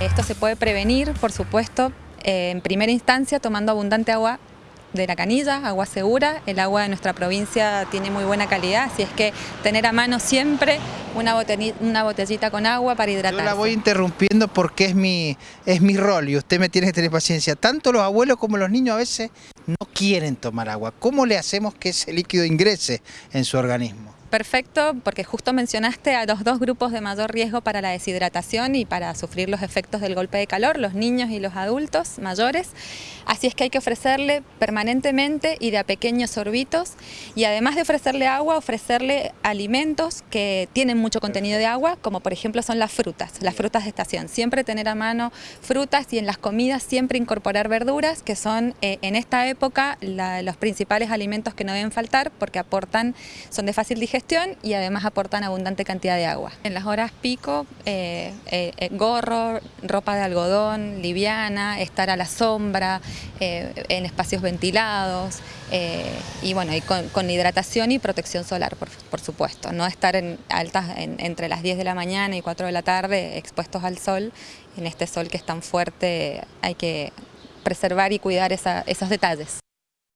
Esto se puede prevenir, por supuesto, eh, en primera instancia tomando abundante agua de la canilla, agua segura. El agua de nuestra provincia tiene muy buena calidad, así es que tener a mano siempre una botellita, una botellita con agua para hidratarse. Yo la voy interrumpiendo porque es mi, es mi rol y usted me tiene que tener paciencia. Tanto los abuelos como los niños a veces no quieren tomar agua. ¿Cómo le hacemos que ese líquido ingrese en su organismo? Perfecto, porque justo mencionaste a los dos grupos de mayor riesgo para la deshidratación y para sufrir los efectos del golpe de calor, los niños y los adultos mayores. Así es que hay que ofrecerle permanentemente y de a pequeños sorbitos y además de ofrecerle agua, ofrecerle alimentos que tienen mucho contenido de agua, como por ejemplo son las frutas, las frutas de estación. Siempre tener a mano frutas y en las comidas siempre incorporar verduras, que son eh, en esta época los principales alimentos que no deben faltar porque aportan, son de fácil digestión y además aportan abundante cantidad de agua. En las horas pico, eh, eh, eh, gorro, ropa de algodón, liviana, estar a la sombra, en espacios ventilados y bueno, y con, hidratación y protección solar, por, supuesto. No estar en altas entre las 10 de la mañana y 4 de la tarde expuestos al sol. En este sol que es tan fuerte hay que preservar y cuidar esos detalles.